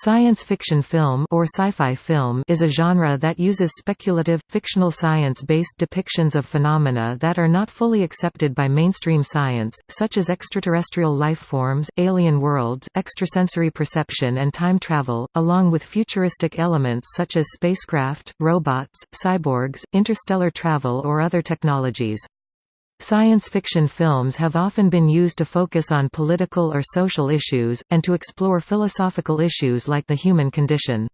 Science fiction film or sci-fi film is a genre that uses speculative, fictional science-based depictions of phenomena that are not fully accepted by mainstream science, such as extraterrestrial life forms, alien worlds, extrasensory perception and time travel, along with futuristic elements such as spacecraft, robots, cyborgs, interstellar travel or other technologies. Science fiction films have often been used to focus on political or social issues, and to explore philosophical issues like the human condition.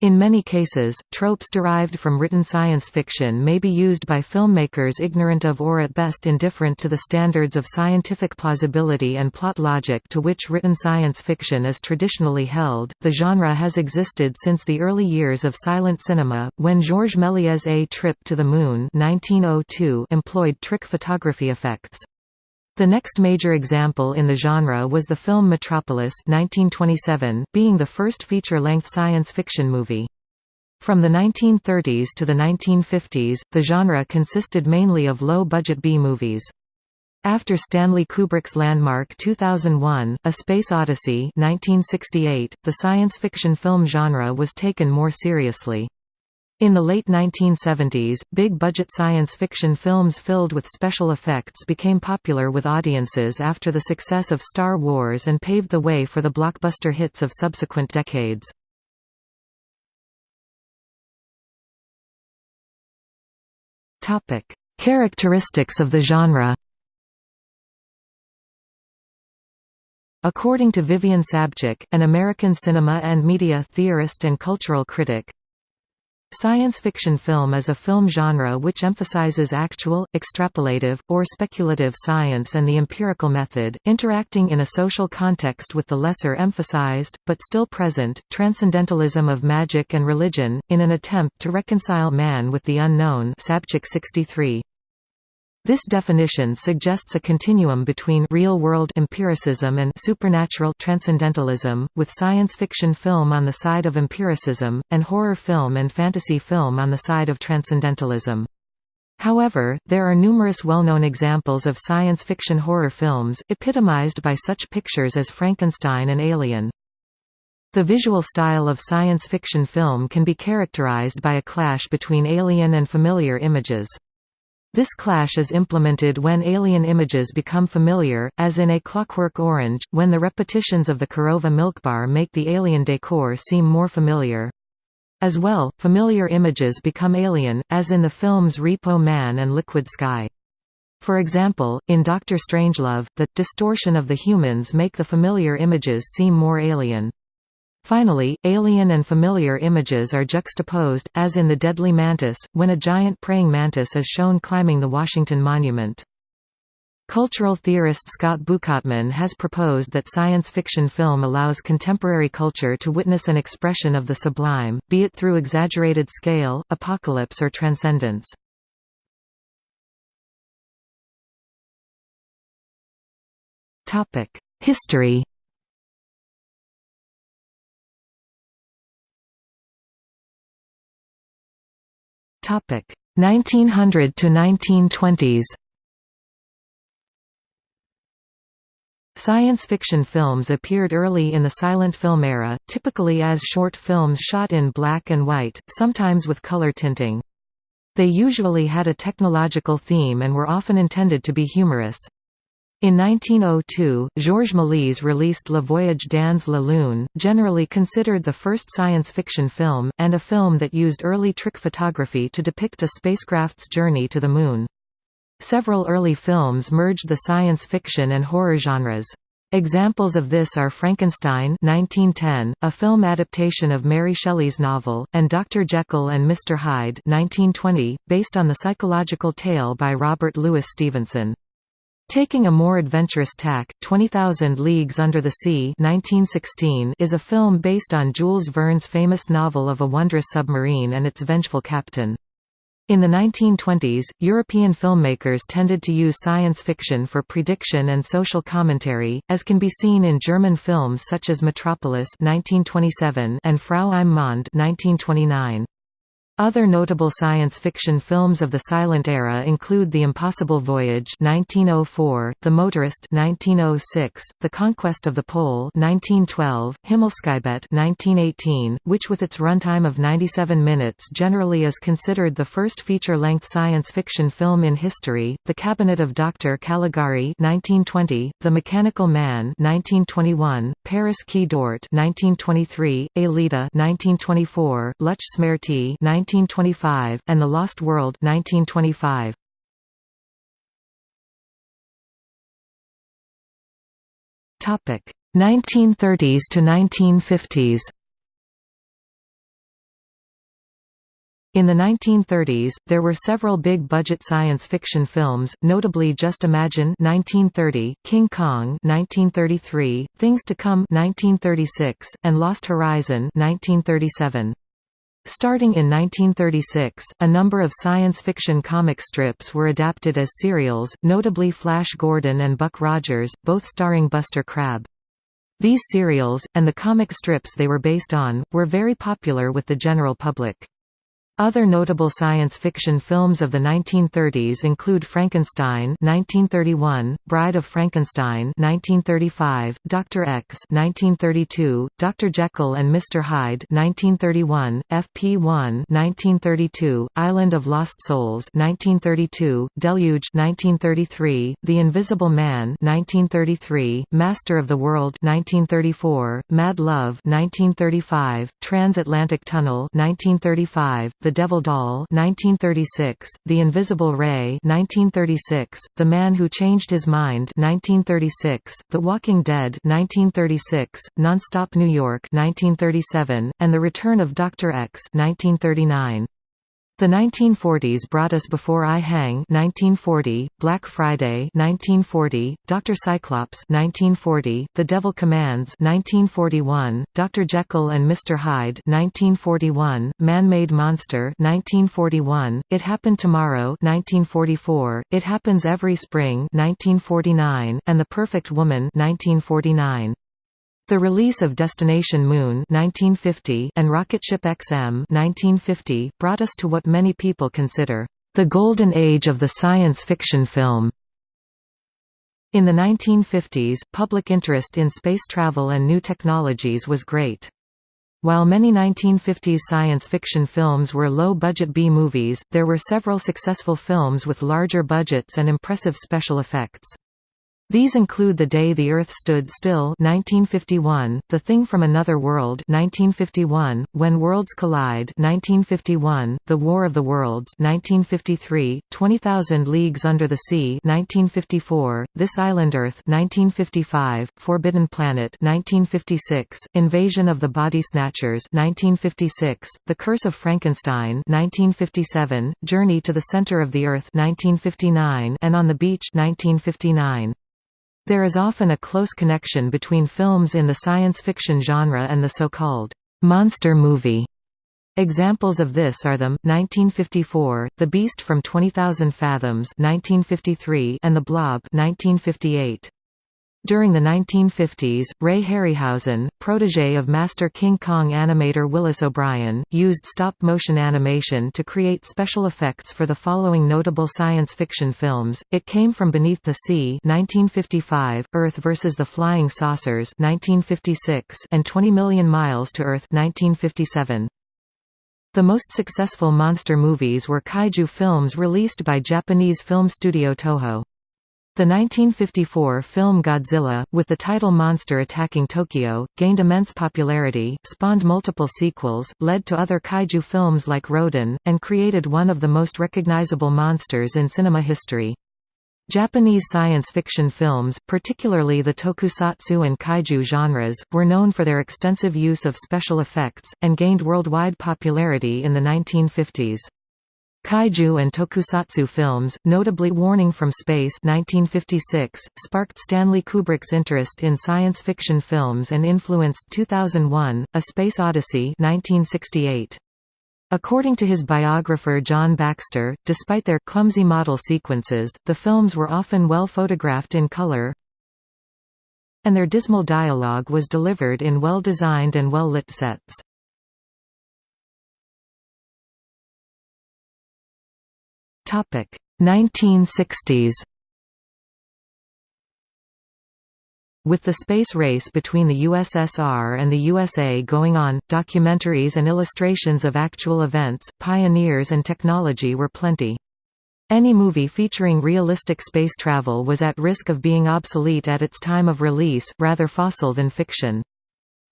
In many cases, tropes derived from written science fiction may be used by filmmakers ignorant of or at best indifferent to the standards of scientific plausibility and plot logic to which written science fiction is traditionally held. The genre has existed since the early years of silent cinema, when Georges Méliès' A Trip to the Moon (1902) employed trick photography effects. The next major example in the genre was the film Metropolis 1927, being the first feature-length science fiction movie. From the 1930s to the 1950s, the genre consisted mainly of low-budget B-movies. After Stanley Kubrick's landmark 2001, A Space Odyssey 1968, the science fiction film genre was taken more seriously. In the late 1970s, big-budget science fiction films filled with special effects became popular with audiences after the success of Star Wars and paved the way for the blockbuster hits of subsequent decades. Characteristics of the genre According to Vivian Sobchack, an American cinema and media theorist and cultural critic, Science fiction film is a film genre which emphasizes actual, extrapolative, or speculative science and the empirical method, interacting in a social context with the lesser emphasized, but still present, transcendentalism of magic and religion, in an attempt to reconcile man with the unknown Sobchack 63. This definition suggests a continuum between real-world empiricism and supernatural transcendentalism, with science fiction film on the side of empiricism, and horror film and fantasy film on the side of transcendentalism. However, there are numerous well-known examples of science fiction horror films, epitomized by such pictures as Frankenstein and Alien. The visual style of science fiction film can be characterized by a clash between alien and familiar images. This clash is implemented when alien images become familiar, as in A Clockwork Orange, when the repetitions of the Korova milk bar make the alien decor seem more familiar. As well, familiar images become alien, as in the films Repo Man and Liquid Sky. For example, in Doctor Strangelove, the distortion of the humans make the familiar images seem more alien. Finally, alien and familiar images are juxtaposed, as in The Deadly Mantis, when a giant praying mantis is shown climbing the Washington Monument. Cultural theorist Scott Bukatman has proposed that science fiction film allows contemporary culture to witness an expression of the sublime, be it through exaggerated scale, apocalypse or transcendence. History Topic 1900 to 1920s. Science fiction films appeared early in the silent film era, typically as short films shot in black and white, sometimes with color tinting. They usually had a technological theme and were often intended to be humorous. In 1902, Georges Méliès released Le Voyage dans la Lune, generally considered the first science fiction film, and a film that used early trick photography to depict a spacecraft's journey to the Moon. Several early films merged the science fiction and horror genres. Examples of this are Frankenstein 1910, a film adaptation of Mary Shelley's novel, and Dr. Jekyll and Mr. Hyde 1920, based on the psychological tale by Robert Louis Stevenson. Taking a more adventurous tack, 20,000 Leagues Under the Sea 1916 is a film based on Jules Verne's famous novel of a wondrous submarine and its vengeful captain. In the 1920s, European filmmakers tended to use science fiction for prediction and social commentary, as can be seen in German films such as Metropolis 1927 and Frau im Mond 1929. Other notable science fiction films of the silent era include The Impossible Voyage 1904, The Motorist 1906, The Conquest of the Pole 1912, Himmelskibet 1918, which with its runtime of 97 minutes generally is considered the first feature-length science fiction film in history, The Cabinet of Dr. Caligari 1920, The Mechanical Man 1921, Paris qui dort 1923, Aelita 1924, Luch Smerty 1925, and The Lost World 1925. Topic 1930s to 1950s. In the 1930s, there were several big-budget science fiction films, notably Just Imagine 1930, King Kong 1933, Things to Come 1936, and Lost Horizon 1937. Starting in 1936, a number of science fiction comic strips were adapted as serials, notably Flash Gordon and Buck Rogers, both starring Buster Crabbe. These serials, and the comic strips they were based on, were very popular with the general public. Other notable science fiction films of the 1930s include Frankenstein 1931, Bride of Frankenstein 1935, Dr. X 1932, Dr. Jekyll and Mr. Hyde 1931, FP1 1932, Island of Lost Souls 1932, Deluge 1933, The Invisible Man 1933, Master of the World 1934, Mad Love 1935, Transatlantic Tunnel 1935, the Devil Doll 1936, The Invisible Ray 1936, The Man Who Changed His Mind 1936, The Walking Dead 1936, Nonstop New York 1937, and The Return of Dr. X 1939. The 1940s brought us Before I Hang 1940, Black Friday 1940, Dr. Cyclops 1940, The Devil Commands 1941, Dr. Jekyll and Mr. Hyde 1941, Man-Made Monster 1941, It Happened Tomorrow 1944, It Happens Every Spring 1949, and The Perfect Woman 1949. The release of Destination Moon 1950 and Rocketship XM 1950 brought us to what many people consider the golden age of the science fiction film. In the 1950s, public interest in space travel and new technologies was great. While many 1950s science fiction films were low-budget B-movies, there were several successful films with larger budgets and impressive special effects. These include The Day the Earth Stood Still 1951, The Thing from Another World 1951, When Worlds Collide 1951, The War of the Worlds 1953, 20,000 Leagues Under the Sea 1954, This Island Earth 1955, Forbidden Planet 1956, Invasion of the Body Snatchers 1956, The Curse of Frankenstein 1957, Journey to the Center of the Earth 1959, and On the Beach 1959. There is often a close connection between films in the science fiction genre and the so-called monster movie. Examples of this are the 1954, The Beast from 20,000 Fathoms 1953, and The Blob 1958. During the 1950s, Ray Harryhausen, protege of master King Kong animator Willis O'Brien, used stop-motion animation to create special effects for the following notable science fiction films, It Came from Beneath the Sea 1955, Earth vs. the Flying Saucers 1956, and 20 Million Miles to Earth 1957. The most successful monster movies were kaiju films released by Japanese film studio Toho. The 1954 film Godzilla, with the title Monster Attacking Tokyo, gained immense popularity, spawned multiple sequels, led to other kaiju films like Rodan, and created one of the most recognizable monsters in cinema history. Japanese science fiction films, particularly the tokusatsu and kaiju genres, were known for their extensive use of special effects, and gained worldwide popularity in the 1950s. Kaiju and tokusatsu films, notably Warning from Space 1956, sparked Stanley Kubrick's interest in science fiction films and influenced 2001, A Space Odyssey 1968. According to his biographer John Baxter, despite their clumsy model sequences, the films were often well photographed in color, and their dismal dialogue was delivered in well-designed and well-lit sets. 1960s With the space race between the USSR and the USA going on, documentaries and illustrations of actual events, pioneers and technology were plenty. Any movie featuring realistic space travel was at risk of being obsolete at its time of release, rather fossil than fiction.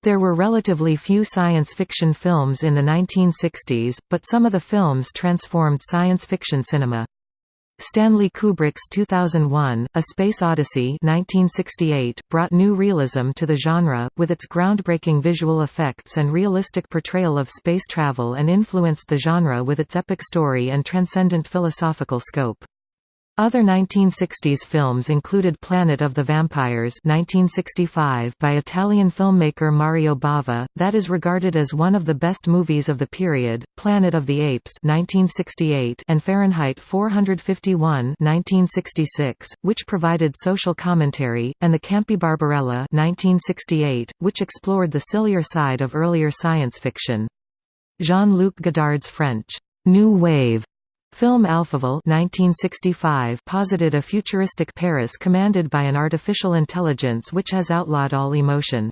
There were relatively few science fiction films in the 1960s, but some of the films transformed science fiction cinema. Stanley Kubrick's 2001, A Space Odyssey 1968, brought new realism to the genre, with its groundbreaking visual effects and realistic portrayal of space travel and influenced the genre with its epic story and transcendent philosophical scope. Other 1960s films included Planet of the Vampires 1965 by Italian filmmaker Mario Bava, that is regarded as one of the best movies of the period, Planet of the Apes 1968 and Fahrenheit 451 1966, which provided social commentary, and The Campy Barbarella 1968, which explored the sillier side of earlier science fiction. Jean-Luc Godard's French, New Wave Film Alphaville 1965 posited a futuristic Paris commanded by an artificial intelligence which has outlawed all emotion.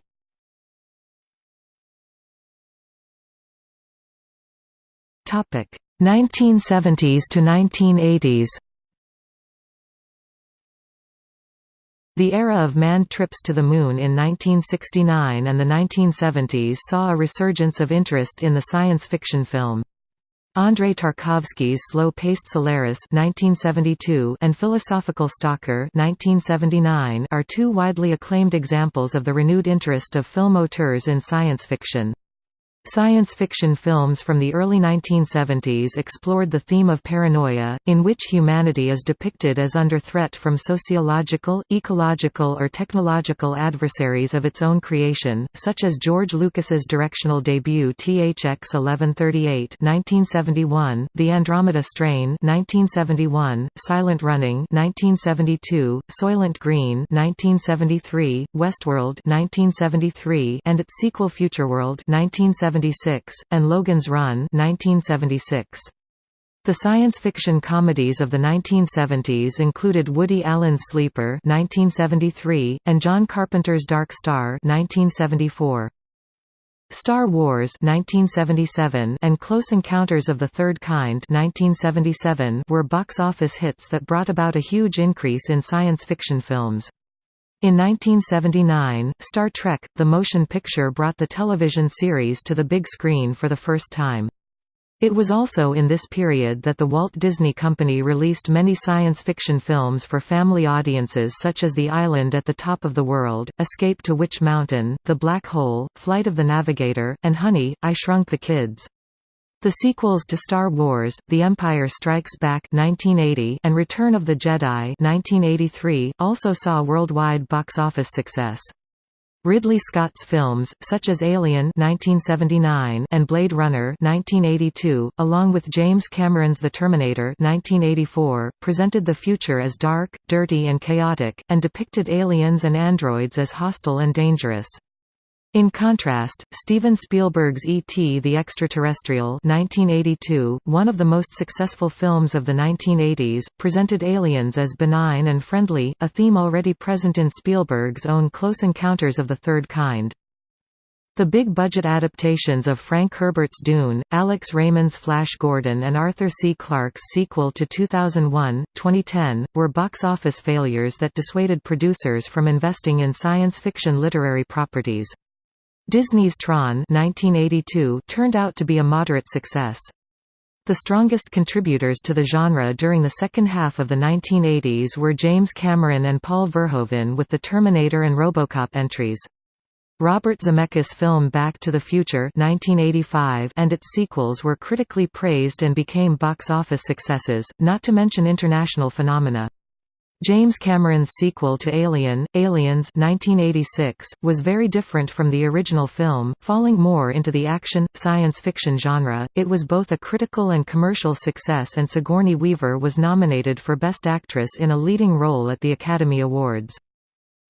Topic 1970s to 1980s. The era of manned trips to the Moon in 1969 and the 1970s saw a resurgence of interest in the science fiction film. Andrei Tarkovsky's Slow-Paced Solaris (1972) and Philosophical Stalker (1979) are two widely acclaimed examples of the renewed interest of film auteurs in science fiction. Science fiction films from the early 1970s explored the theme of paranoia, in which humanity is depicted as under threat from sociological, ecological or technological adversaries of its own creation, such as George Lucas's directional debut THX 1138 1971, The Andromeda Strain 1971, Silent Running 1972, Soylent Green 1973, Westworld 1973, and its sequel Futureworld 1973 1976, and Logan's Run 1976. The science fiction comedies of the 1970s included Woody Allen's Sleeper 1973, and John Carpenter's Dark Star 1974. Star Wars 1977 and Close Encounters of the Third Kind 1977 were box office hits that brought about a huge increase in science fiction films. In 1979, Star Trek, the motion picture brought the television series to the big screen for the first time. It was also in this period that the Walt Disney Company released many science fiction films for family audiences such as The Island at the Top of the World, Escape to Witch Mountain, The Black Hole, Flight of the Navigator, and Honey, I Shrunk the Kids. The sequels to Star Wars, The Empire Strikes Back 1980 and Return of the Jedi 1983, also saw worldwide box office success. Ridley Scott's films, such as Alien 1979 and Blade Runner 1982, along with James Cameron's The Terminator 1984, presented the future as dark, dirty and chaotic, and depicted aliens and androids as hostile and dangerous. In contrast, Steven Spielberg's E.T. the Extraterrestrial 1982, one of the most successful films of the 1980s, presented aliens as benign and friendly, a theme already present in Spielberg's own Close Encounters of the Third Kind. The big-budget adaptations of Frank Herbert's Dune, Alex Raymond's Flash Gordon and Arthur C. Clarke's sequel to 2001, 2010, were box office failures that dissuaded producers from investing in science fiction literary properties. Disney's Tron 1982 turned out to be a moderate success. The strongest contributors to the genre during the second half of the 1980s were James Cameron and Paul Verhoeven with the Terminator and Robocop entries. Robert Zemeckis' film Back to the Future 1985 and its sequels were critically praised and became box office successes, not to mention international phenomena. James Cameron's sequel to Alien, Aliens 1986, was very different from the original film, falling more into the action, science fiction genre. It was both a critical and commercial success and Sigourney Weaver was nominated for Best Actress in a leading role at the Academy Awards.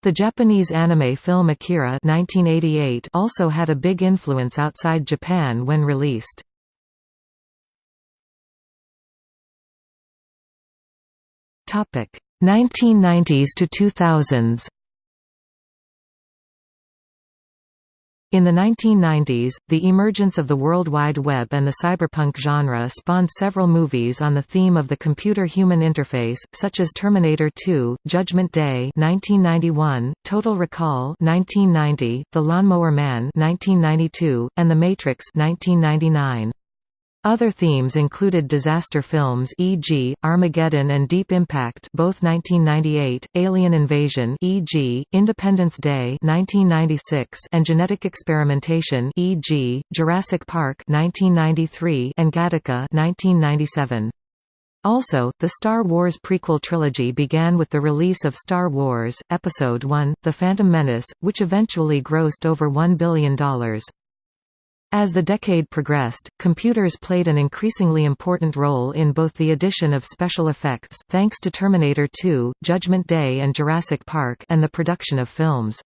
The Japanese anime film Akira 1988 also had a big influence outside Japan when released. 1990s to 2000s In the 1990s, the emergence of the World Wide Web and the cyberpunk genre spawned several movies on the theme of the computer-human interface, such as Terminator 2, Judgment Day 1991, Total Recall 1990, The Lawnmower Man 1992, and The Matrix 1999. Other themes included disaster films e.g., Armageddon and Deep Impact both 1998, Alien Invasion e.g., Independence Day 1996 and genetic experimentation e.g., Jurassic Park 1993 and Gattaca 1997. Also, the Star Wars prequel trilogy began with the release of Star Wars, Episode I, The Phantom Menace, which eventually grossed over $1 billion. As the decade progressed, computers played an increasingly important role in both the addition of special effects thanks to Terminator 2, Judgment Day and Jurassic Park and the production of films.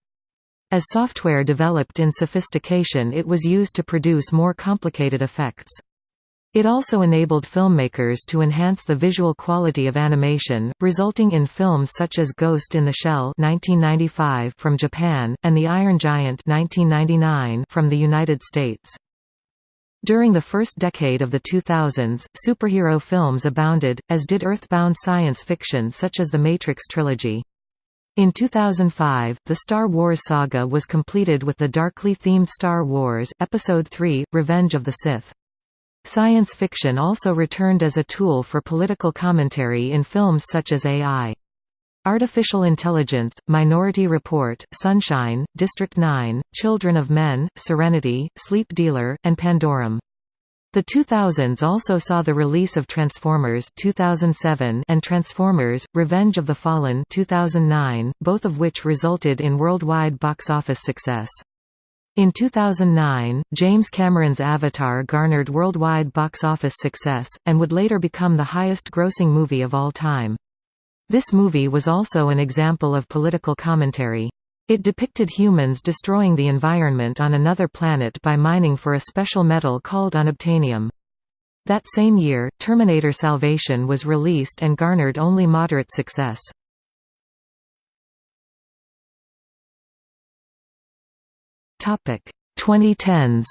As software developed in sophistication it was used to produce more complicated effects. It also enabled filmmakers to enhance the visual quality of animation, resulting in films such as Ghost in the Shell 1995 from Japan, and The Iron Giant 1999 from the United States. During the first decade of the 2000s, superhero films abounded, as did earthbound science fiction such as the Matrix trilogy. In 2005, the Star Wars saga was completed with the darkly themed Star Wars, Episode III, Revenge of the Sith. Science fiction also returned as a tool for political commentary in films such as AI. Artificial Intelligence, Minority Report, Sunshine, District 9, Children of Men, Serenity, Sleep Dealer, and Pandorum. The 2000s also saw the release of Transformers 2007 and Transformers: Revenge of the Fallen 2009, both of which resulted in worldwide box office success. In 2009, James Cameron's Avatar garnered worldwide box office success, and would later become the highest-grossing movie of all time. This movie was also an example of political commentary. It depicted humans destroying the environment on another planet by mining for a special metal called unobtainium. That same year, Terminator Salvation was released and garnered only moderate success. Topic 2010s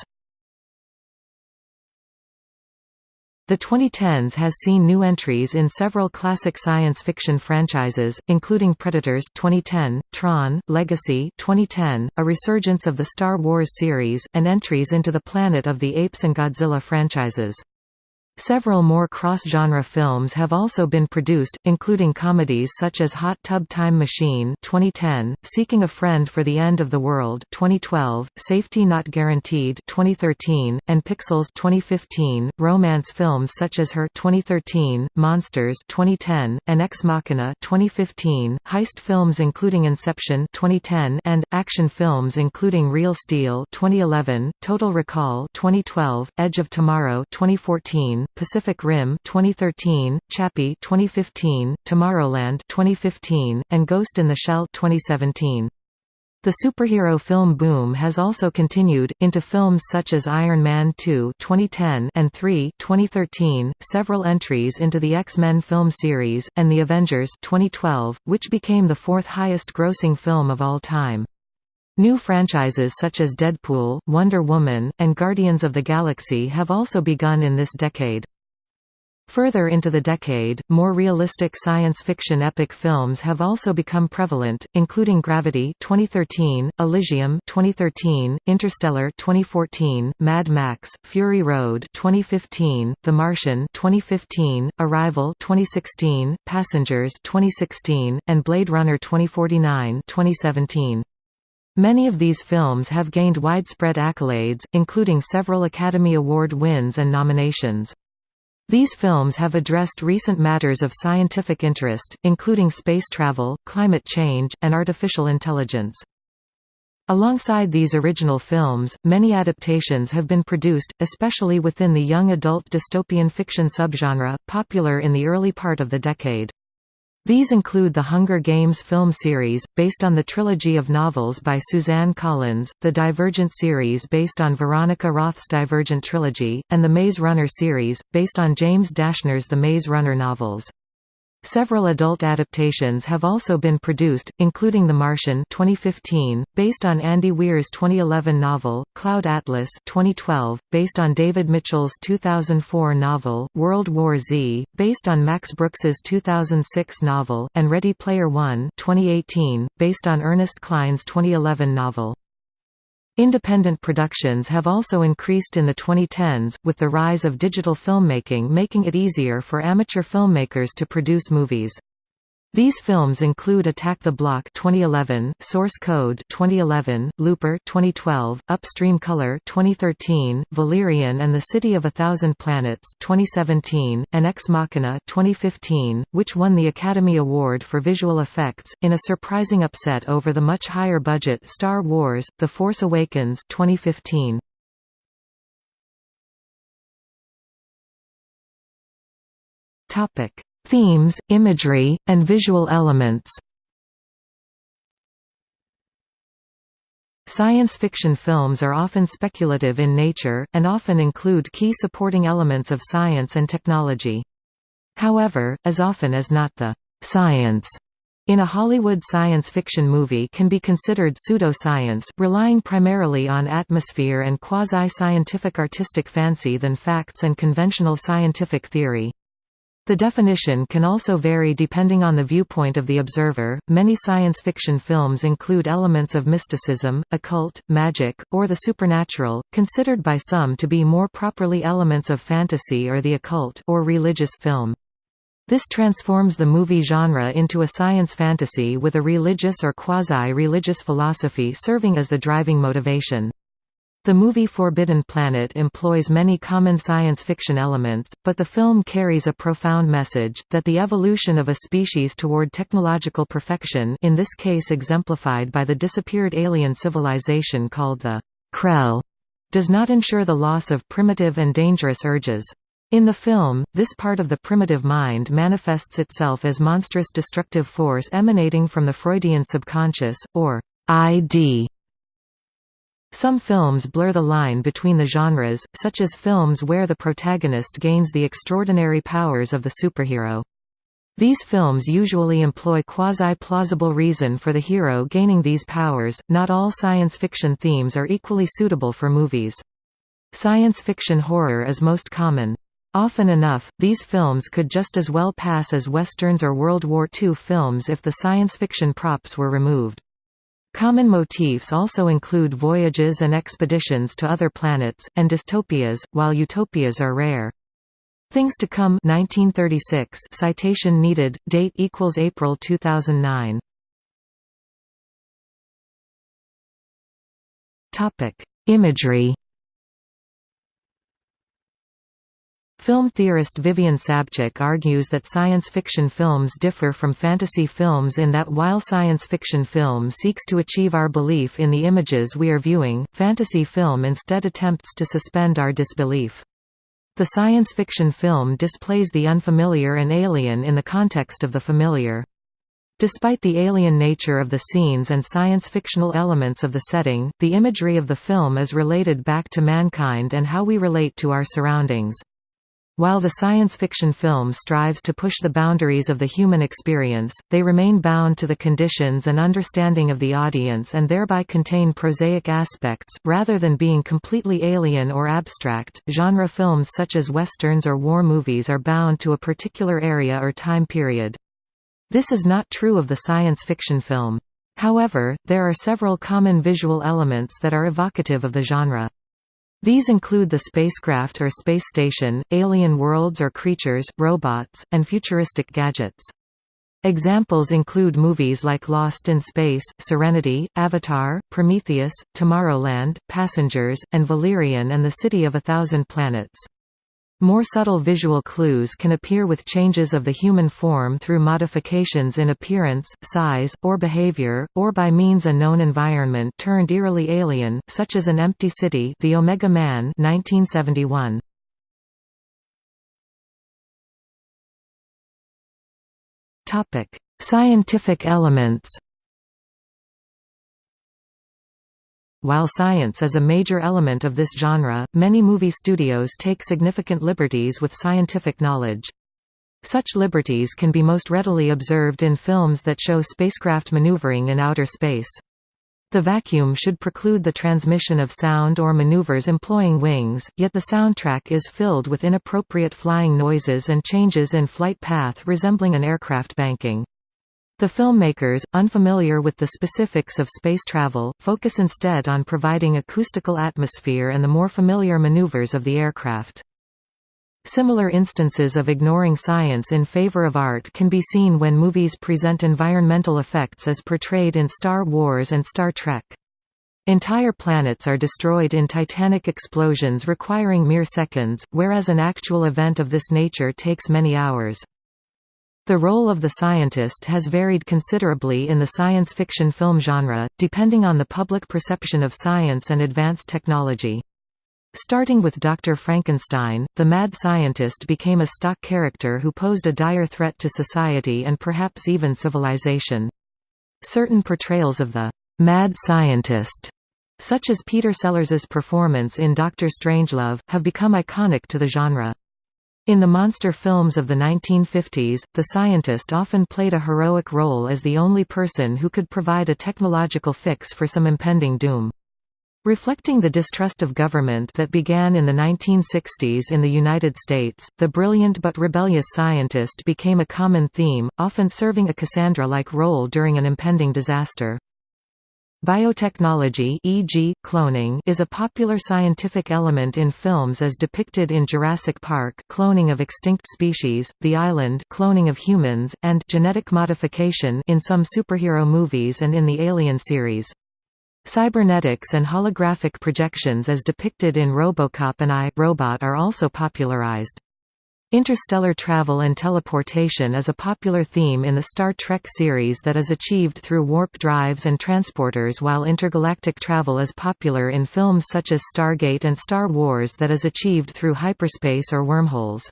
The 2010s has seen new entries in several classic science fiction franchises, including Predators 2010, Tron, Legacy 2010, a resurgence of the Star Wars series, and entries into the Planet of the Apes and Godzilla franchises. Several more cross-genre films have also been produced, including comedies such as Hot Tub Time Machine 2010, Seeking a Friend for the End of the World 2012, Safety Not Guaranteed 2013, and Pixels 2015, romance films such as Her 2013, Monsters 2010, and Ex Machina 2015, heist films including Inception 2010 and action films including Real Steel 2011, Total Recall 2012, Edge of Tomorrow 2014, Pacific Rim 2013, Chappie 2015, Tomorrowland 2015, and Ghost in the Shell 2017. The superhero film boom has also continued, into films such as Iron Man 2 2010 and 3 2013, several entries into the X-Men film series, and The Avengers 2012, which became the fourth highest grossing film of all time. New franchises such as Deadpool, Wonder Woman, and Guardians of the Galaxy have also begun in this decade. Further into the decade, more realistic science fiction epic films have also become prevalent, including Gravity 2013, Elysium 2013, Interstellar 2014, Mad Max: Fury Road 2015, The Martian 2015, Arrival 2016, Passengers 2016, and Blade Runner 2049 2017. Many of these films have gained widespread accolades, including several Academy Award wins and nominations. These films have addressed recent matters of scientific interest, including space travel, climate change, and artificial intelligence. Alongside these original films, many adaptations have been produced, especially within the young adult dystopian fiction subgenre, popular in the early part of the decade. These include the Hunger Games film series, based on the trilogy of novels by Suzanne Collins, the Divergent series based on Veronica Roth's Divergent trilogy, and the Maze Runner series, based on James Dashner's The Maze Runner novels. Several adult adaptations have also been produced, including The Martian 2015, based on Andy Weir's 2011 novel, Cloud Atlas 2012, based on David Mitchell's 2004 novel, World War Z, based on Max Brooks's 2006 novel, and Ready Player One 2018, based on Ernest Cline's 2011 novel. Independent productions have also increased in the 2010s, with the rise of digital filmmaking making it easier for amateur filmmakers to produce movies. These films include Attack the Block 2011, Source Code 2011, Looper 2012, Upstream Color 2013, Valerian and the City of a Thousand Planets 2017, and Ex Machina 2015, which won the Academy Award for Visual Effects in a surprising upset over the much higher budget Star Wars: The Force Awakens 2015. Themes, imagery, and visual elements. Science fiction films are often speculative in nature, and often include key supporting elements of science and technology. However, as often as not the «science» in a Hollywood science fiction movie can be considered pseudoscience, relying primarily on atmosphere and quasi-scientific artistic fancy than facts and conventional scientific theory. The definition can also vary depending on the viewpoint of the observer. Many science fiction films include elements of mysticism, occult, magic, or the supernatural, considered by some to be more properly elements of fantasy or the occult or religious film. This transforms the movie genre into a science fantasy with a religious or quasi-religious philosophy serving as the driving motivation. The movie Forbidden Planet employs many common science fiction elements, but the film carries a profound message, that the evolution of a species toward technological perfection in this case exemplified by the disappeared alien civilization called the Krell, does not ensure the loss of primitive and dangerous urges. In the film, this part of the primitive mind manifests itself as monstrous destructive force emanating from the Freudian subconscious, or ID, some films blur the line between the genres, such as films where the protagonist gains the extraordinary powers of the superhero. These films usually employ quasi-plausible reason for the hero gaining these powers. Not all science fiction themes are equally suitable for movies. Science fiction horror is most common. Often enough, these films could just as well pass as westerns or World War II films if the science fiction props were removed. Common motifs also include voyages and expeditions to other planets, and dystopias, while utopias are rare. Things to Come 1936 citation needed, date equals April 2009. Imagery Film theorist Vivian Sobchack argues that science fiction films differ from fantasy films in that while science fiction film seeks to achieve our belief in the images we are viewing, fantasy film instead attempts to suspend our disbelief. The science fiction film displays the unfamiliar and alien in the context of the familiar. Despite the alien nature of the scenes and science-fictional elements of the setting, the imagery of the film is related back to mankind and how we relate to our surroundings. While the science fiction film strives to push the boundaries of the human experience, they remain bound to the conditions and understanding of the audience and thereby contain prosaic aspects, rather than being completely alien or abstract. Genre films such as westerns or war movies are bound to a particular area or time period. This is not true of the science fiction film. However, there are several common visual elements that are evocative of the genre. These include the spacecraft or space station, alien worlds or creatures, robots, and futuristic gadgets. Examples include movies like Lost in Space, Serenity, Avatar, Prometheus, Tomorrowland, Passengers, and Valerian and the City of a Thousand Planets. More subtle visual clues can appear with changes of the human form through modifications in appearance, size, or behavior, or by means a known environment turned eerily alien, such as an empty city The Omega Man 1971. Scientific elements While science is a major element of this genre, many movie studios take significant liberties with scientific knowledge. Such liberties can be most readily observed in films that show spacecraft maneuvering in outer space. The vacuum should preclude the transmission of sound or maneuvers employing wings, yet the soundtrack is filled with inappropriate flying noises and changes in flight path resembling an aircraft banking. The filmmakers, unfamiliar with the specifics of space travel, focus instead on providing acoustical atmosphere and the more familiar maneuvers of the aircraft. Similar instances of ignoring science in favor of art can be seen when movies present environmental effects as portrayed in Star Wars and Star Trek. Entire planets are destroyed in titanic explosions requiring mere seconds, whereas an actual event of this nature takes many hours. The role of the scientist has varied considerably in the science fiction film genre, depending on the public perception of science and advanced technology. Starting with Dr. Frankenstein, the mad scientist became a stock character who posed a dire threat to society and perhaps even civilization. Certain portrayals of the mad scientist, such as Peter Sellers's performance in Doctor Strangelove, have become iconic to the genre. In the monster films of the 1950s, the scientist often played a heroic role as the only person who could provide a technological fix for some impending doom. Reflecting the distrust of government that began in the 1960s in the United States, the brilliant but rebellious scientist became a common theme, often serving a Cassandra-like role during an impending disaster. Biotechnology e.g., cloning is a popular scientific element in films as depicted in Jurassic Park cloning of extinct species, The Island cloning of humans, and genetic modification in some superhero movies and in the Alien series. Cybernetics and holographic projections as depicted in RoboCop and I, Robot are also popularized. Interstellar travel and teleportation is a popular theme in the Star Trek series that is achieved through warp drives and transporters while intergalactic travel is popular in films such as Stargate and Star Wars that is achieved through hyperspace or wormholes.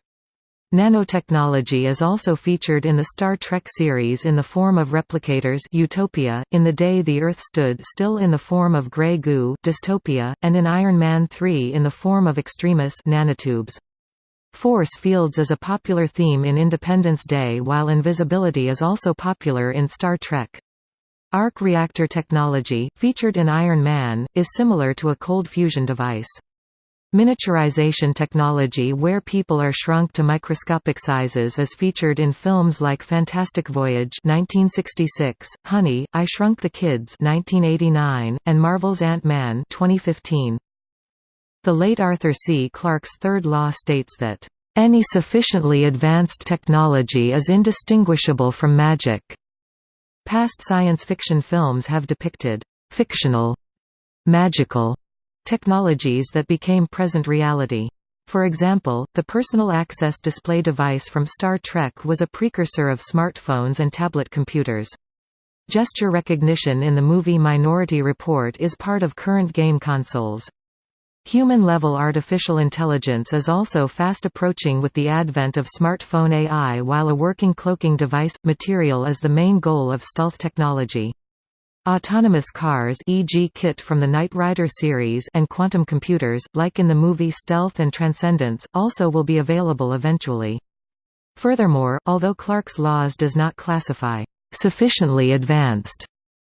Nanotechnology is also featured in the Star Trek series in the form of replicators Utopia, in The Day the Earth Stood Still in the form of grey goo Dystopia, and in Iron Man 3 in the form of Extremis nanotubes. Force fields is a popular theme in Independence Day while invisibility is also popular in Star Trek. Arc reactor technology, featured in Iron Man, is similar to a cold fusion device. Miniaturization technology where people are shrunk to microscopic sizes is featured in films like Fantastic Voyage 1966, Honey, I Shrunk the Kids 1989, and Marvel's Ant-Man 2015. The late Arthur C. Clarke's third law states that, "...any sufficiently advanced technology is indistinguishable from magic." Past science fiction films have depicted fictional, magical Technologies that became present reality. For example, the Personal Access Display device from Star Trek was a precursor of smartphones and tablet computers. Gesture recognition in the movie Minority Report is part of current game consoles. Human-level artificial intelligence is also fast approaching with the advent of smartphone AI while a working cloaking device, material is the main goal of stealth technology. Autonomous cars e.g. KITT from the Knight Rider series and quantum computers, like in the movie Stealth and Transcendence, also will be available eventually. Furthermore, although Clarke's laws does not classify sufficiently advanced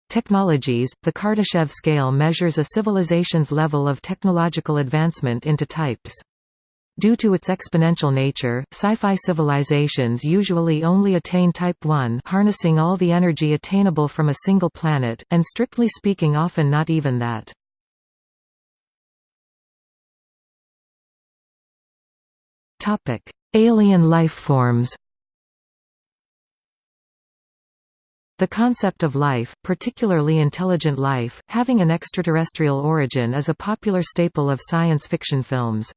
technologies, the Kardashev scale measures a civilization's level of technological advancement into types. Due to its exponential nature, sci-fi civilizations usually only attain Type 1 harnessing all the energy attainable from a single planet, and strictly speaking often not even that. Alien life forms The concept of life, particularly intelligent life, having an extraterrestrial origin is a popular staple of science fiction films.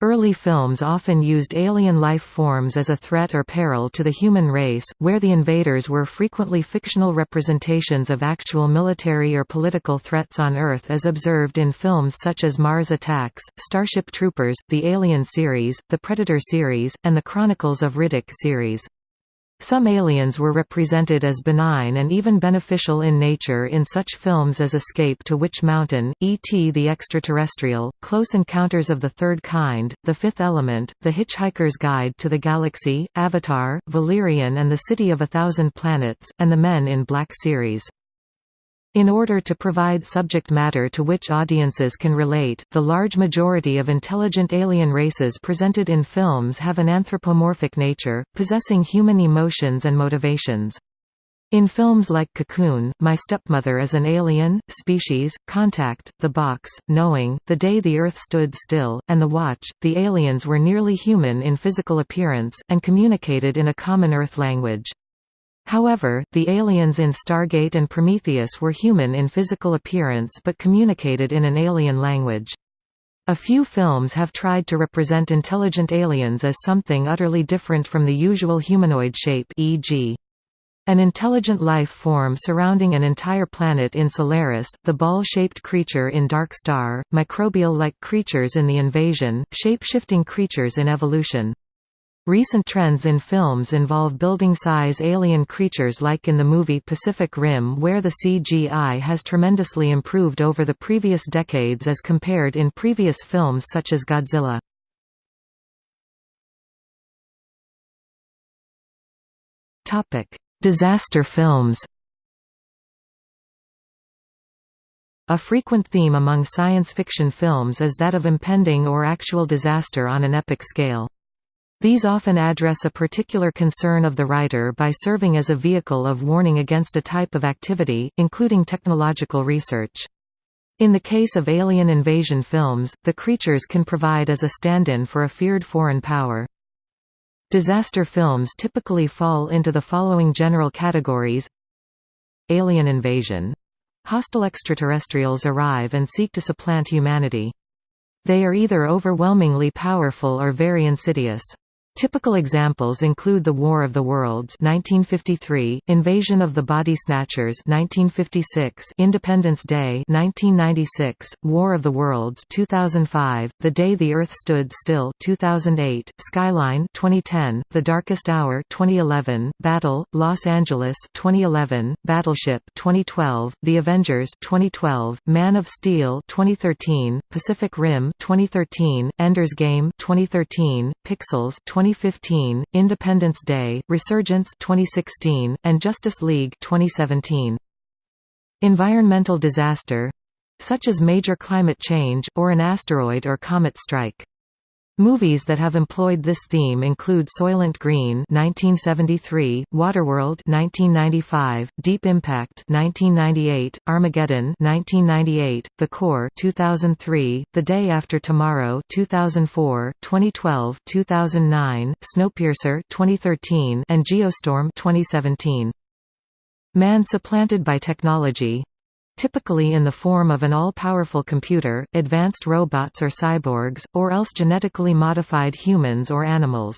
Early films often used alien life forms as a threat or peril to the human race, where the invaders were frequently fictional representations of actual military or political threats on Earth as observed in films such as Mars Attacks, Starship Troopers, the Alien series, the Predator series, and the Chronicles of Riddick series. Some aliens were represented as benign and even beneficial in nature in such films as Escape to Witch Mountain, E.T. the Extraterrestrial, Close Encounters of the Third Kind, The Fifth Element, The Hitchhiker's Guide to the Galaxy, Avatar, Valerian and the City of a Thousand Planets, and the Men in Black series. In order to provide subject matter to which audiences can relate, the large majority of intelligent alien races presented in films have an anthropomorphic nature, possessing human emotions and motivations. In films like Cocoon, My Stepmother is an Alien, Species, Contact, The Box, Knowing, The Day the Earth Stood Still, and The Watch, the aliens were nearly human in physical appearance, and communicated in a common Earth language. However, the aliens in Stargate and Prometheus were human in physical appearance but communicated in an alien language. A few films have tried to represent intelligent aliens as something utterly different from the usual humanoid shape e.g. An intelligent life form surrounding an entire planet in Solaris, the ball-shaped creature in Dark Star, microbial-like creatures in The Invasion, shape-shifting creatures in Evolution. Recent trends in films involve building-size alien creatures like in the movie Pacific Rim where the CGI has tremendously improved over the previous decades as compared in previous films such as Godzilla. Disaster films A frequent theme among science fiction films is that of impending or actual disaster on an epic scale. These often address a particular concern of the writer by serving as a vehicle of warning against a type of activity, including technological research. In the case of alien invasion films, the creatures can provide as a stand-in for a feared foreign power. Disaster films typically fall into the following general categories Alien invasion. Hostile extraterrestrials arrive and seek to supplant humanity. They are either overwhelmingly powerful or very insidious. Typical examples include The War of the Worlds 1953, Invasion of the Body Snatchers 1956, Independence Day 1996, War of the Worlds 2005, The Day the Earth Stood Still 2008, Skyline 2010, The Darkest Hour 2011, Battle, Los Angeles 2011, Battleship 2012, The Avengers 2012, Man of Steel 2013, Pacific Rim 2013, Ender's Game 2013, Pixels 20 2015, Independence Day, Resurgence 2016, and Justice League 2017. Environmental disaster such as major climate change, or an asteroid or comet strike. Movies that have employed this theme include Soylent Green (1973), Waterworld (1995), Deep Impact (1998), Armageddon (1998), The Core (2003), The Day After Tomorrow (2004), 2012, 2009, Snowpiercer (2013), and Geostorm (2017). Man supplanted by technology typically in the form of an all-powerful computer, advanced robots or cyborgs, or else genetically modified humans or animals.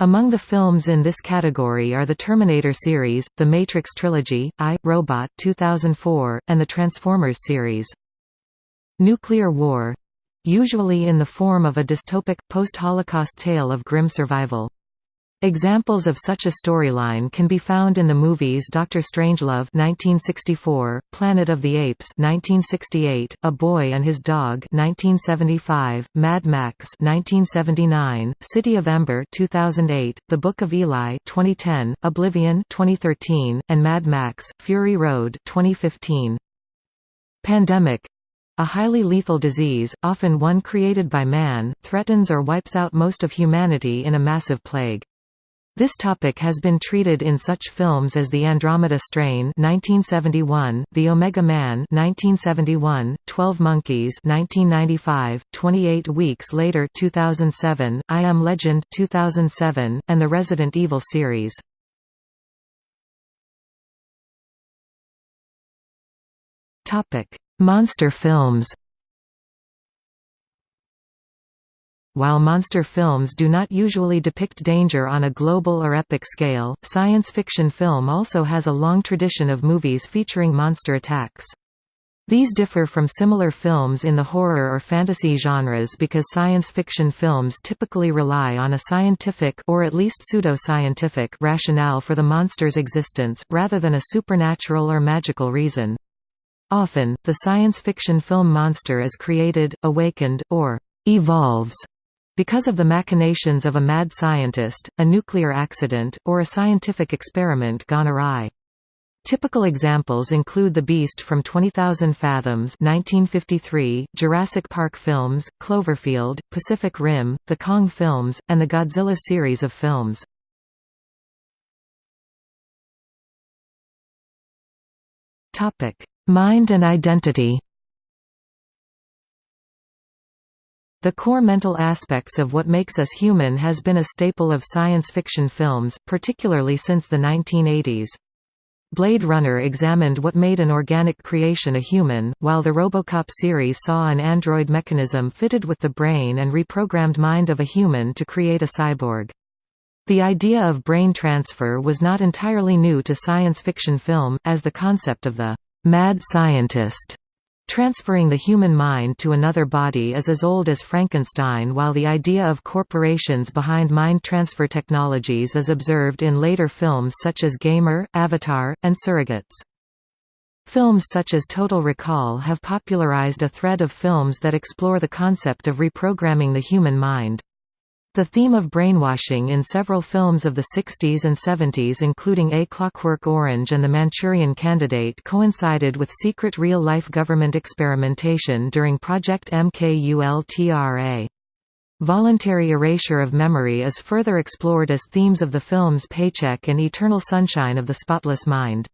Among the films in this category are the Terminator series, the Matrix trilogy, I, Robot 2004, and the Transformers series. Nuclear war usually in the form of a dystopic, post-Holocaust tale of grim survival. Examples of such a storyline can be found in the movies Doctor Strangelove (1964), Planet of the Apes (1968), A Boy and His Dog (1975), Mad Max (1979), City of Ember (2008), The Book of Eli (2010), Oblivion (2013), and Mad Max: Fury Road (2015). Pandemic a highly lethal disease, often one created by man, threatens or wipes out most of humanity in a massive plague. This topic has been treated in such films as The Andromeda Strain 1971, The Omega Man 1971, 12 Monkeys 1995, 28 Weeks Later 2007, I Am Legend 2007, and the Resident Evil series. Monster films While monster films do not usually depict danger on a global or epic scale, science fiction film also has a long tradition of movies featuring monster attacks. These differ from similar films in the horror or fantasy genres because science fiction films typically rely on a scientific or at least pseudo-scientific rationale for the monster's existence, rather than a supernatural or magical reason. Often, the science fiction film monster is created, awakened, or «evolves» because of the machinations of a mad scientist, a nuclear accident, or a scientific experiment gone awry. Typical examples include The Beast from 20,000 Fathoms 1953, Jurassic Park films, Cloverfield, Pacific Rim, the Kong films, and the Godzilla series of films. Mind and identity The core mental aspects of what makes us human has been a staple of science fiction films, particularly since the 1980s. Blade Runner examined what made an organic creation a human, while the Robocop series saw an android mechanism fitted with the brain and reprogrammed mind of a human to create a cyborg. The idea of brain transfer was not entirely new to science fiction film, as the concept of the «mad scientist» Transferring the human mind to another body is as old as Frankenstein while the idea of corporations behind mind transfer technologies is observed in later films such as Gamer, Avatar, and Surrogates. Films such as Total Recall have popularized a thread of films that explore the concept of reprogramming the human mind. The theme of brainwashing in several films of the 60s and 70s including A Clockwork Orange and The Manchurian Candidate coincided with secret real-life government experimentation during Project MKULTRA. Voluntary erasure of memory is further explored as themes of the films Paycheck and Eternal Sunshine of the Spotless Mind.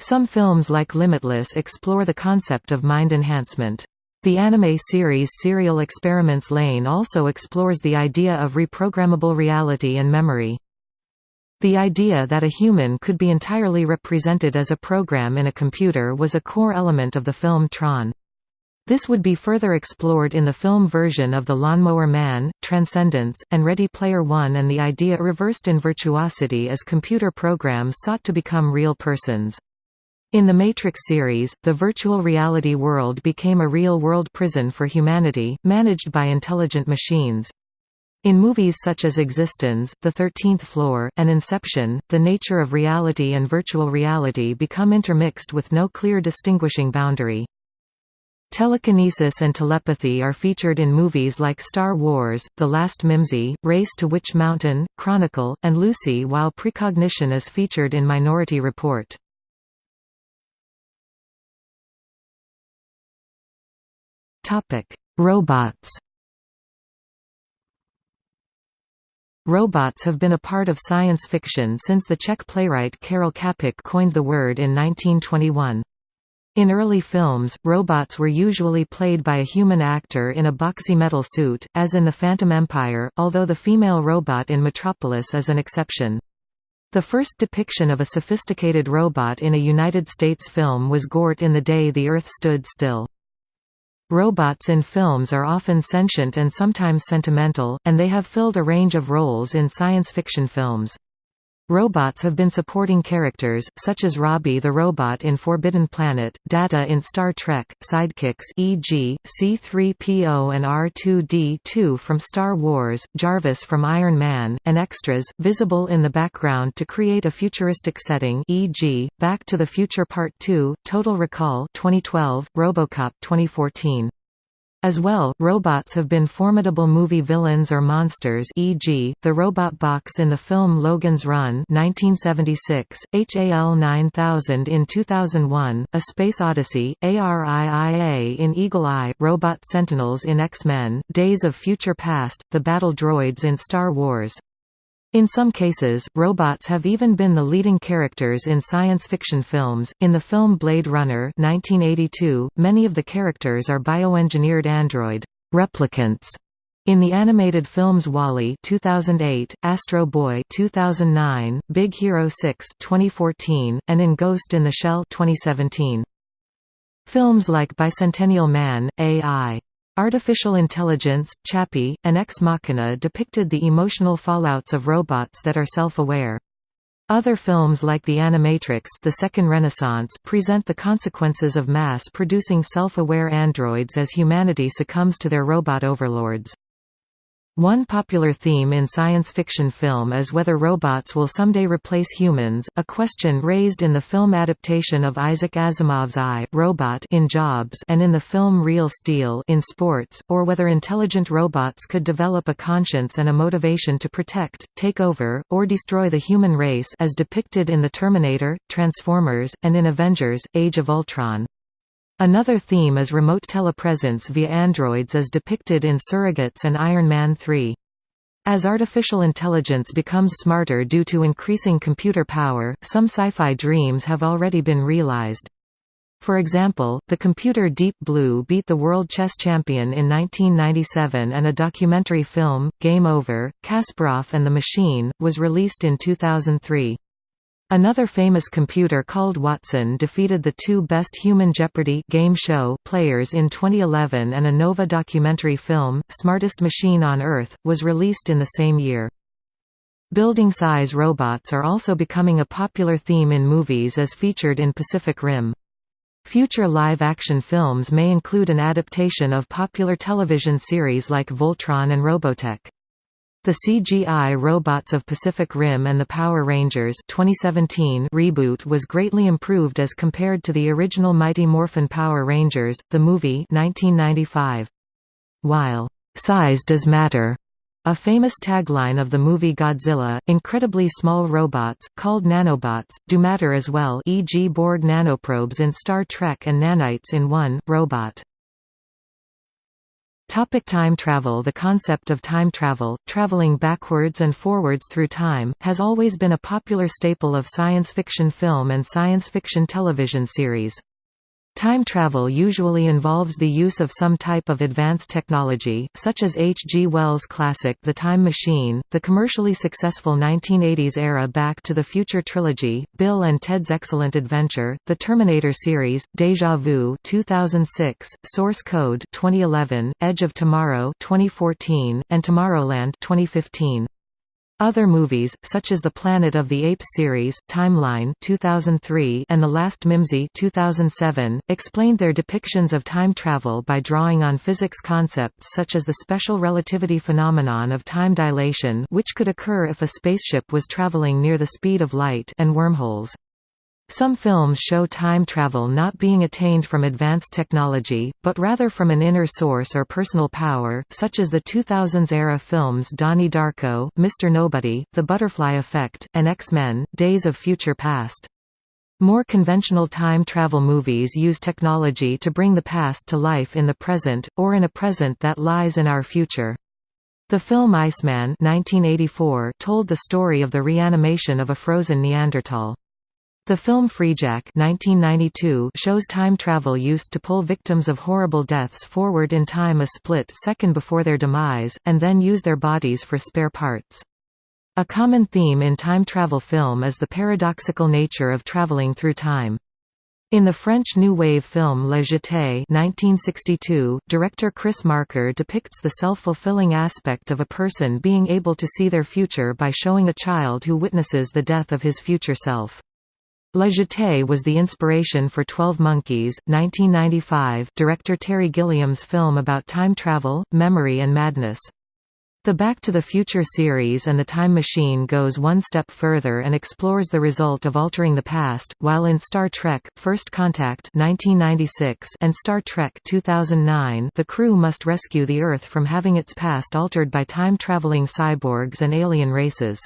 Some films like Limitless explore the concept of mind enhancement. The anime series Serial Experiments Lain also explores the idea of reprogrammable reality and memory. The idea that a human could be entirely represented as a program in a computer was a core element of the film Tron. This would be further explored in the film version of The Lawnmower Man, Transcendence, and Ready Player One and the idea reversed in virtuosity as computer programs sought to become real persons. In the Matrix series, the virtual reality world became a real-world prison for humanity, managed by intelligent machines. In movies such as eXistenZ, The Thirteenth Floor, and Inception, the nature of reality and virtual reality become intermixed with no clear distinguishing boundary. Telekinesis and telepathy are featured in movies like Star Wars, The Last Mimsy, Race to Witch Mountain, Chronicle, and Lucy while precognition is featured in Minority Report. Robots Robots have been a part of science fiction since the Czech playwright Karel Čapek coined the word in 1921. In early films, robots were usually played by a human actor in a boxy metal suit, as in The Phantom Empire, although the female robot in Metropolis is an exception. The first depiction of a sophisticated robot in a United States film was Gort in The Day the Earth Stood Still. Robots in films are often sentient and sometimes sentimental, and they have filled a range of roles in science fiction films. Robots have been supporting characters, such as Robby the robot in Forbidden Planet, Data in Star Trek, sidekicks e.g., C-3PO and R2-D2 from Star Wars, Jarvis from Iron Man, and extras, visible in the background to create a futuristic setting e.g., Back to the Future Part 2, Total Recall 2012, Robocop 2014. As well, robots have been formidable movie villains or monsters e.g., the robot box in the film Logan's Run 1976, HAL 9000 in 2001, A Space Odyssey, ARIIA in Eagle Eye, Robot Sentinels in X-Men, Days of Future Past, the battle droids in Star Wars. In some cases, robots have even been the leading characters in science fiction films. In the film Blade Runner 1982, many of the characters are bioengineered android replicants. In the animated films WALL-E 2008, Astro Boy 2009, Big Hero 6 2014, and in Ghost in the Shell 2017. Films like Bicentennial Man, A.I. Artificial Intelligence, Chappie, and Ex Machina depicted the emotional fallouts of robots that are self-aware. Other films like The Animatrix the Second Renaissance present the consequences of mass-producing self-aware androids as humanity succumbs to their robot overlords. One popular theme in science fiction film is whether robots will someday replace humans, a question raised in the film adaptation of Isaac Asimov's I, Robot in Jobs and in the film Real Steel in Sports, or whether intelligent robots could develop a conscience and a motivation to protect, take over, or destroy the human race as depicted in The Terminator, Transformers, and in Avengers, Age of Ultron. Another theme is remote telepresence via androids as depicted in Surrogates and Iron Man 3. As artificial intelligence becomes smarter due to increasing computer power, some sci-fi dreams have already been realized. For example, the computer Deep Blue beat the world chess champion in 1997 and a documentary film, Game Over, Kasparov and the Machine, was released in 2003. Another famous computer called Watson defeated the two best Human Jeopardy! game show players in 2011 and a Nova documentary film, Smartest Machine on Earth, was released in the same year. Building-size robots are also becoming a popular theme in movies as featured in Pacific Rim. Future live-action films may include an adaptation of popular television series like Voltron and Robotech. The CGI robots of Pacific Rim and the Power Rangers 2017 reboot was greatly improved as compared to the original Mighty Morphin Power Rangers, the movie 1995. While, "...size does matter," a famous tagline of the movie Godzilla, incredibly small robots, called nanobots, do matter as well e.g. Borg nanoprobes in Star Trek and nanites in One, Robot. Topic time travel The concept of time travel, traveling backwards and forwards through time, has always been a popular staple of science fiction film and science fiction television series. Time travel usually involves the use of some type of advanced technology, such as H. G. Wells' classic The Time Machine, the commercially successful 1980s-era Back to the Future trilogy, Bill and Ted's Excellent Adventure, the Terminator series, Deja Vu 2006, Source Code 2011, Edge of Tomorrow 2014, and Tomorrowland 2015. Other movies, such as the Planet of the Apes series, Timeline 2003 and The Last Mimsy 2007, explained their depictions of time travel by drawing on physics concepts such as the special relativity phenomenon of time dilation which could occur if a spaceship was traveling near the speed of light and wormholes. Some films show time travel not being attained from advanced technology, but rather from an inner source or personal power, such as the 2000s-era films Donnie Darko, Mr. Nobody, The Butterfly Effect, and X-Men, Days of Future Past. More conventional time travel movies use technology to bring the past to life in the present, or in a present that lies in our future. The film Iceman 1984 told the story of the reanimation of a frozen Neanderthal. The film Freejack 1992 shows time travel used to pull victims of horrible deaths forward in time a split second before their demise, and then use their bodies for spare parts. A common theme in time travel film is the paradoxical nature of traveling through time. In the French New Wave film La Jetée 1962, director Chris Marker depicts the self-fulfilling aspect of a person being able to see their future by showing a child who witnesses the death of his future self. La Jetée was the inspiration for Twelve Monkeys, 1995 director Terry Gilliam's film about time travel, memory and madness. The Back to the Future series and The Time Machine goes one step further and explores the result of altering the past, while in Star Trek, First Contact 1996 and Star Trek 2009 the crew must rescue the Earth from having its past altered by time-traveling cyborgs and alien races.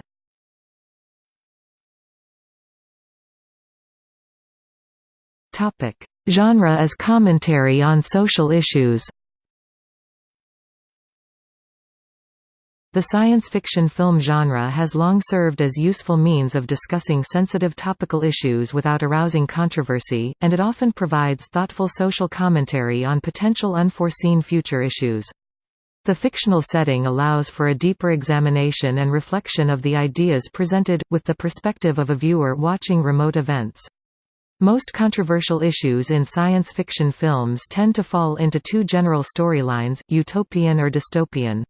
Topic: Genre as commentary on social issues. The science fiction film genre has long served as useful means of discussing sensitive topical issues without arousing controversy, and it often provides thoughtful social commentary on potential unforeseen future issues. The fictional setting allows for a deeper examination and reflection of the ideas presented, with the perspective of a viewer watching remote events. Most controversial issues in science fiction films tend to fall into two general storylines, utopian or dystopian.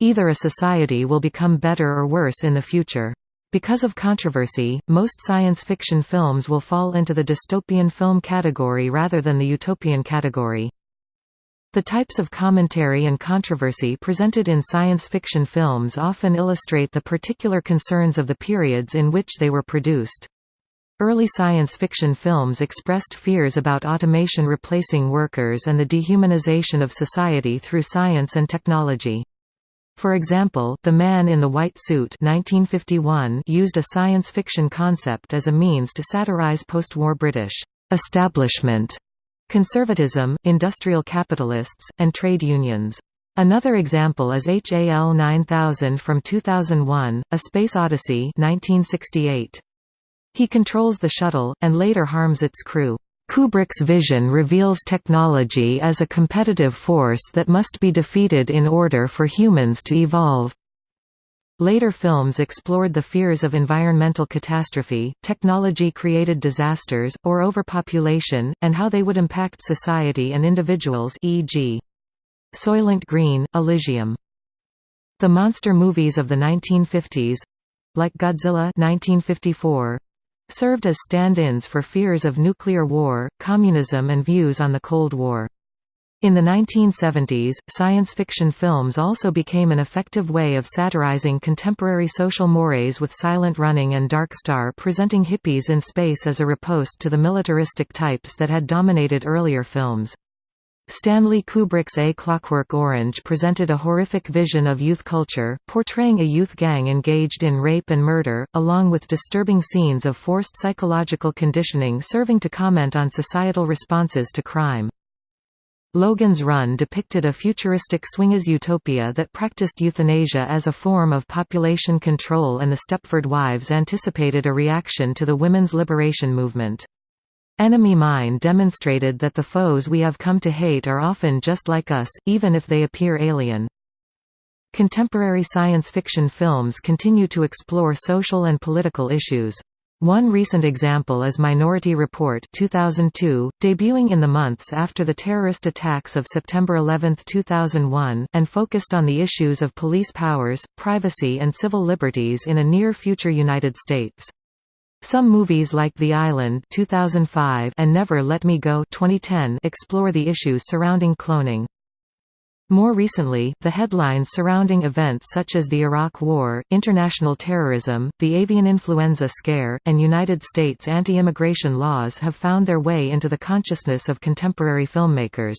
Either a society will become better or worse in the future. Because of controversy, most science fiction films will fall into the dystopian film category rather than the utopian category. The types of commentary and controversy presented in science fiction films often illustrate the particular concerns of the periods in which they were produced. Early science fiction films expressed fears about automation replacing workers and the dehumanization of society through science and technology. For example, The Man in the White Suit 1951 used a science fiction concept as a means to satirize post-war British establishment conservatism, industrial capitalists, and trade unions. Another example is HAL 9000 from 2001, A Space Odyssey 1968. He controls the shuttle, and later harms its crew. Kubrick's vision reveals technology as a competitive force that must be defeated in order for humans to evolve. Later films explored the fears of environmental catastrophe, technology-created disasters, or overpopulation, and how they would impact society and individuals e.g. Soylent Green, Elysium. The monster movies of the 1950s—like Godzilla 1954, served as stand-ins for fears of nuclear war, communism and views on the Cold War. In the 1970s, science fiction films also became an effective way of satirizing contemporary social mores with Silent Running and Dark Star presenting hippies in space as a riposte to the militaristic types that had dominated earlier films. Stanley Kubrick's A Clockwork Orange presented a horrific vision of youth culture, portraying a youth gang engaged in rape and murder, along with disturbing scenes of forced psychological conditioning serving to comment on societal responses to crime. Logan's Run depicted a futuristic swingers utopia that practiced euthanasia as a form of population control and the Stepford Wives anticipated a reaction to the women's liberation movement. Enemy Mine demonstrated that the foes we have come to hate are often just like us, even if they appear alien. Contemporary science fiction films continue to explore social and political issues. One recent example is Minority Report 2002, debuting in the months after the terrorist attacks of September 11, 2001, and focused on the issues of police powers, privacy and civil liberties in a near-future United States. Some movies like The Island 2005 and Never Let Me Go 2010 explore the issues surrounding cloning. More recently, the headlines surrounding events such as the Iraq War, international terrorism, the avian influenza scare, and United States anti-immigration laws have found their way into the consciousness of contemporary filmmakers.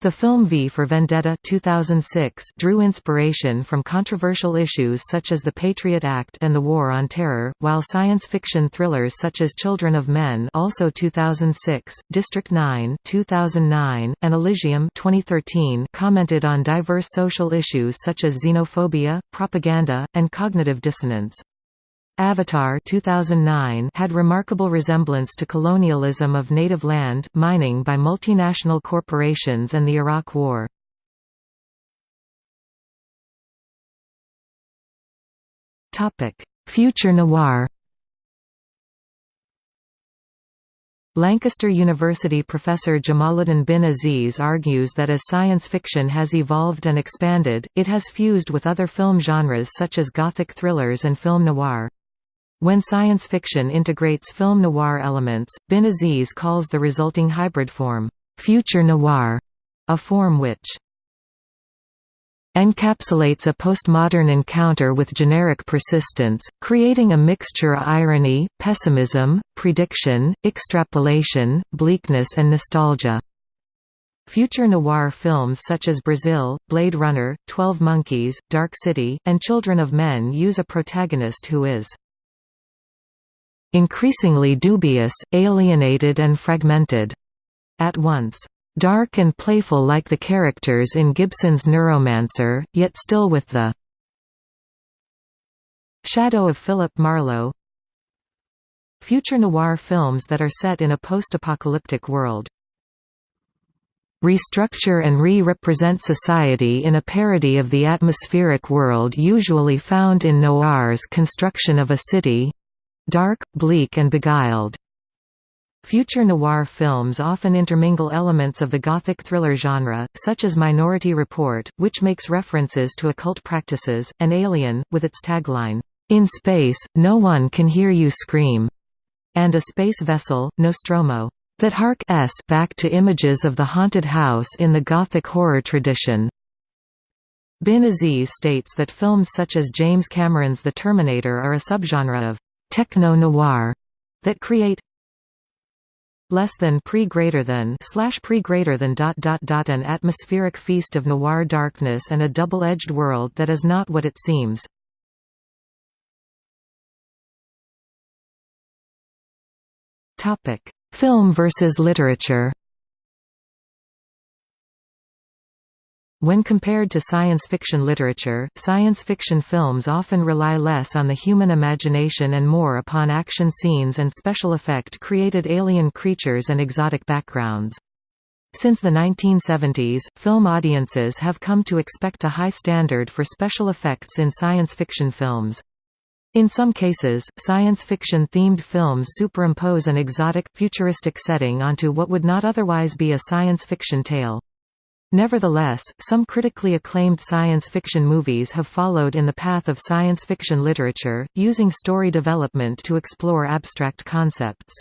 The film V for Vendetta 2006 drew inspiration from controversial issues such as the Patriot Act and the War on Terror, while science fiction thrillers such as Children of Men also 2006, District 9 2009, and Elysium 2013 commented on diverse social issues such as xenophobia, propaganda, and cognitive dissonance. Avatar 2009 had remarkable resemblance to colonialism of native land, mining by multinational corporations and the Iraq War. Future noir Lancaster University professor Jamaluddin bin Aziz argues that as science fiction has evolved and expanded, it has fused with other film genres such as gothic thrillers and film noir. When science fiction integrates film noir elements, Bin Aziz calls the resulting hybrid form, future noir, a form which encapsulates a postmodern encounter with generic persistence, creating a mixture of irony, pessimism, prediction, extrapolation, bleakness and nostalgia. Future noir films such as Brazil, Blade Runner, Twelve Monkeys, Dark City, and Children of Men use a protagonist who is increasingly dubious, alienated and fragmented. At once, dark and playful like the characters in Gibson's Neuromancer, yet still with the shadow of Philip Marlowe Future noir films that are set in a post-apocalyptic world restructure and re-represent society in a parody of the atmospheric world usually found in noir's construction of a city, dark, bleak and beguiled. Future noir films often intermingle elements of the gothic thriller genre, such as Minority Report, which makes references to occult practices, and Alien, with its tagline, In Space, No One Can Hear You Scream, and a space vessel, Nostromo, that hark s back to images of the haunted house in the Gothic horror tradition. Bin Aziz states that films such as James Cameron's The Terminator are a subgenre of techno-noir that create less than pre greater than slash pre greater than dot dot dot an atmospheric feast of noir darkness and a double-edged world that is not what it seems. Topic: Film versus literature. When compared to science fiction literature, science fiction films often rely less on the human imagination and more upon action scenes and special effect created alien creatures and exotic backgrounds. Since the 1970s, film audiences have come to expect a high standard for special effects in science fiction films. In some cases, science fiction-themed films superimpose an exotic, futuristic setting onto what would not otherwise be a science fiction tale. Nevertheless, some critically acclaimed science fiction movies have followed in the path of science fiction literature, using story development to explore abstract concepts.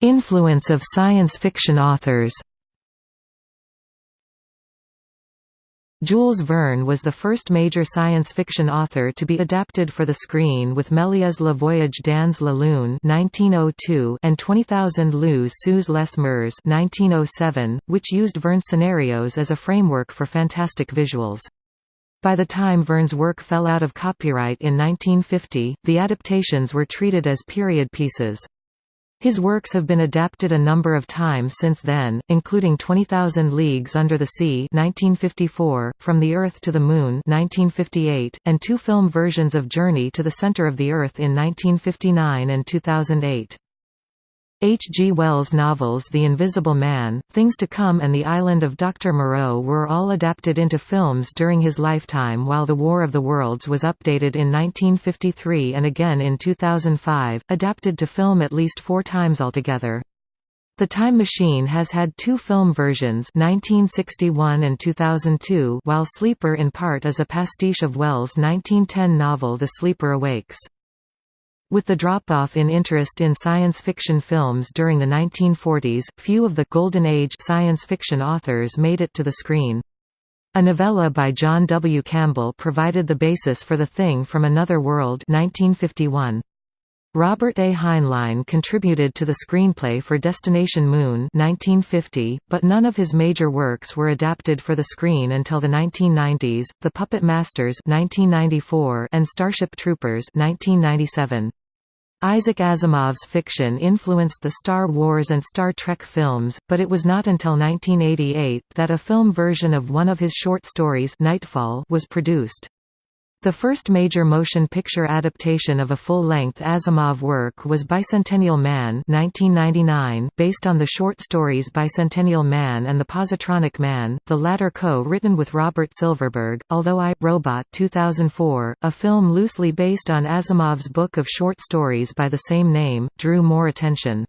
Influence of science fiction authors Jules Verne was the first major science fiction author to be adapted for the screen with Méliès Le Voyage dans la Lune (1902) and 20,000 Lieues sous les mers (1907), which used Verne's scenarios as a framework for fantastic visuals. By the time Verne's work fell out of copyright in 1950, the adaptations were treated as period pieces. His works have been adapted a number of times since then, including 20,000 Leagues Under the Sea 1954, From the Earth to the Moon 1958, and two film versions of Journey to the Center of the Earth in 1959 and 2008. H. G. Wells' novels The Invisible Man, Things to Come and The Island of Dr. Moreau were all adapted into films during his lifetime while The War of the Worlds was updated in 1953 and again in 2005, adapted to film at least four times altogether. The Time Machine has had two film versions 1961 and 2002 while Sleeper in part is a pastiche of Wells' 1910 novel The Sleeper Awakes. With the drop-off in interest in science fiction films during the 1940s, few of the «Golden Age» science fiction authors made it to the screen. A novella by John W. Campbell provided the basis for The Thing from Another World 1951. Robert A. Heinlein contributed to the screenplay for Destination Moon 1950, but none of his major works were adapted for the screen until the 1990s, The Puppet Masters 1994 and Starship Troopers 1997. Isaac Asimov's fiction influenced the Star Wars and Star Trek films, but it was not until 1988 that a film version of one of his short stories Nightfall was produced. The first major motion picture adaptation of a full-length Asimov work was Bicentennial Man 1999, based on the short stories Bicentennial Man and The Positronic Man, the latter co-written with Robert Silverberg, although I, Robot 2004, a film loosely based on Asimov's book of short stories by the same name, drew more attention.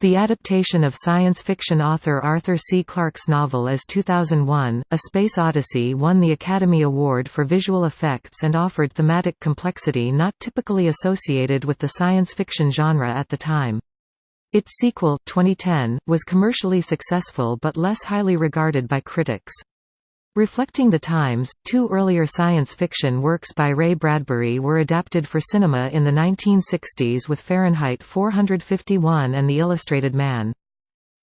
The adaptation of science fiction author Arthur C. Clarke's novel as 2001, A Space Odyssey won the Academy Award for Visual Effects and offered thematic complexity not typically associated with the science fiction genre at the time. Its sequel, 2010, was commercially successful but less highly regarded by critics. Reflecting the times, two earlier science fiction works by Ray Bradbury were adapted for cinema in the 1960s with Fahrenheit 451 and The Illustrated Man.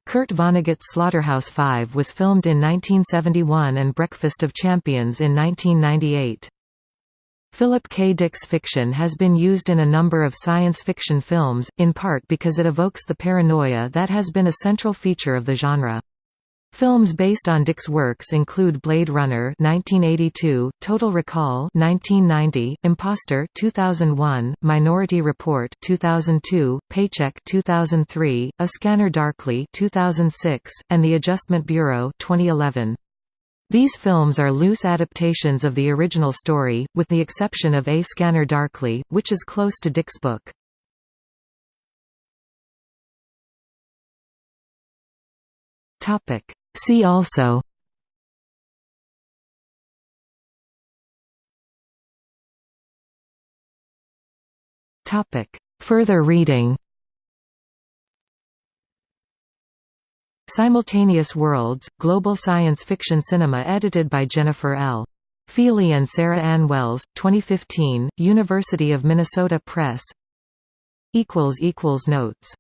Kurt Vonnegut's Slaughterhouse-Five was filmed in 1971 and Breakfast of Champions in 1998. Philip K. Dick's fiction has been used in a number of science fiction films, in part because it evokes the paranoia that has been a central feature of the genre. Films based on Dick's works include Blade Runner 1982, Total Recall 1990, Impostor 2001, Minority Report 2002, Paycheck 2003, A Scanner Darkly 2006, and The Adjustment Bureau 2011. These films are loose adaptations of the original story, with the exception of A Scanner Darkly, which is close to Dick's book. Topic: See also Topic. Further reading Simultaneous Worlds, Global Science Fiction Cinema edited by Jennifer L. Feeley and Sarah Ann Wells, 2015, University of Minnesota Press Notes